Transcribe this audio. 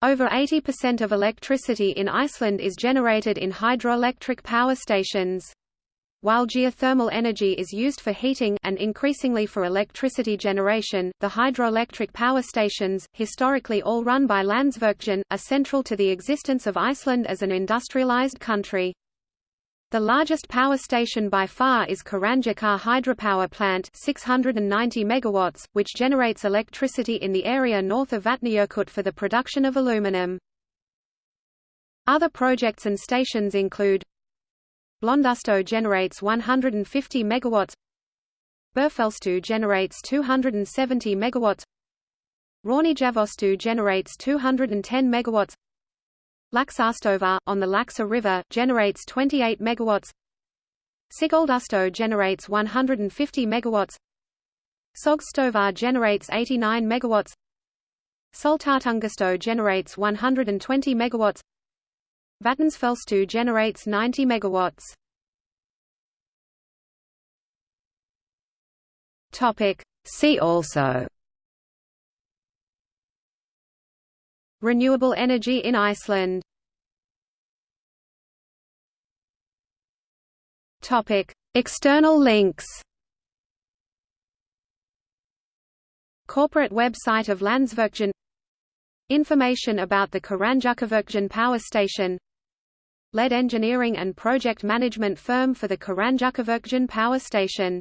Over 80% of electricity in Iceland is generated in hydroelectric power stations. While geothermal energy is used for heating and increasingly for electricity generation, the hydroelectric power stations, historically all run by Landsvirkjun, are central to the existence of Iceland as an industrialized country. The largest power station by far is Kárahnjúkar Hydropower Plant 690 megawatts, which generates electricity in the area north of Vatnajökull for the production of aluminum. Other projects and stations include Blöndustöð generates 150 megawatts Búrfellsstöð generates 270 megawatts Hrauneyjafossstöð generates 210 megawatts Laxárstöðvar, on the Laxa River, generates 28 megawatts. Sigöldustöð generates 150 megawatts. Sogsstöðvar generates 89 megawatts. Sultartangastöð generates 120 megawatts. Vatnsfellsstöð generates 90 megawatts. Topic. See also Renewable energy in Iceland. External links. Corporate website of Landsvirkjun. Information about the Kárahnjúkavirkjun power station. Lead engineering and project management firm for the Kárahnjúkavirkjun power station